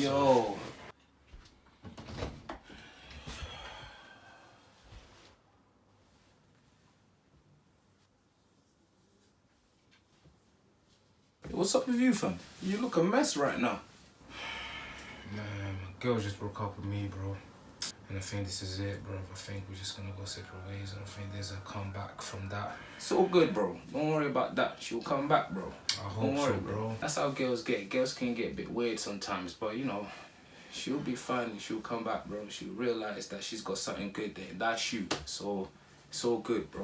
Yo. What's up with you, fam? You look a mess right now. Man, my girl just broke up with me, bro. And I think this is it, bro. I think we're just gonna go separate ways. I don't think there's a comeback from that. It's all good, bro. Don't worry about that. She'll come back, bro. I hope Don't worry, so, bro. That's how girls get. Girls can get a bit weird sometimes, but you know, she'll be fine. She'll come back, bro. She'll realize that she's got something good there. That's you. So it's all good, bro.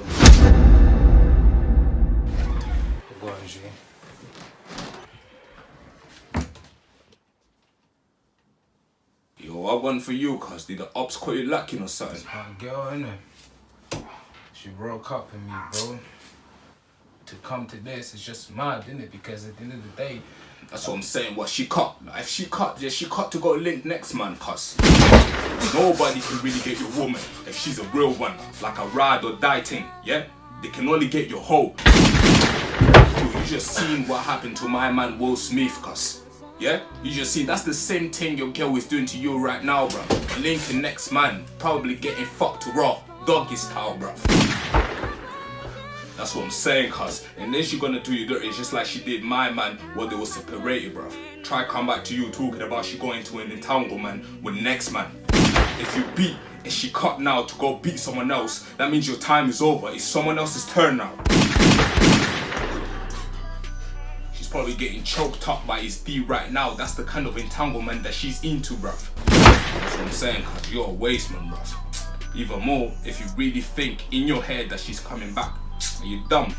Go on, G. I won for you, cuz. Did the ops call you lacking or something? My girl, innit? She broke up with me, bro. To come to this, it's just mad, innit? Because at the end of the day, That's what I'm saying. What she cut? Like, if she cut, yeah, she cut to go link next man, cuz. Nobody can really get your woman if she's a real one, like a ride or die thing. Yeah, they can only get your hoe. Yo, you just seen what happened to my man Will Smith, cuz. Yeah, you just see, that's the same thing your girl is doing to you right now, bro. Linking next man, probably getting fucked raw, doggy style, bro. That's what I'm saying, cuz. And then she gonna do you dirty just like she did my man while they were separated, bruv. Try come back to you talking about she going to an entanglement with next man. If you beat and she cut now to go beat someone else, that means your time is over. It's someone else's turn now. Probably getting choked up by his D right now. That's the kind of entanglement that she's into, bruv. That's what I'm saying, cuz you're a waste man, bruv. Even more if you really think in your head that she's coming back. Are you dumb?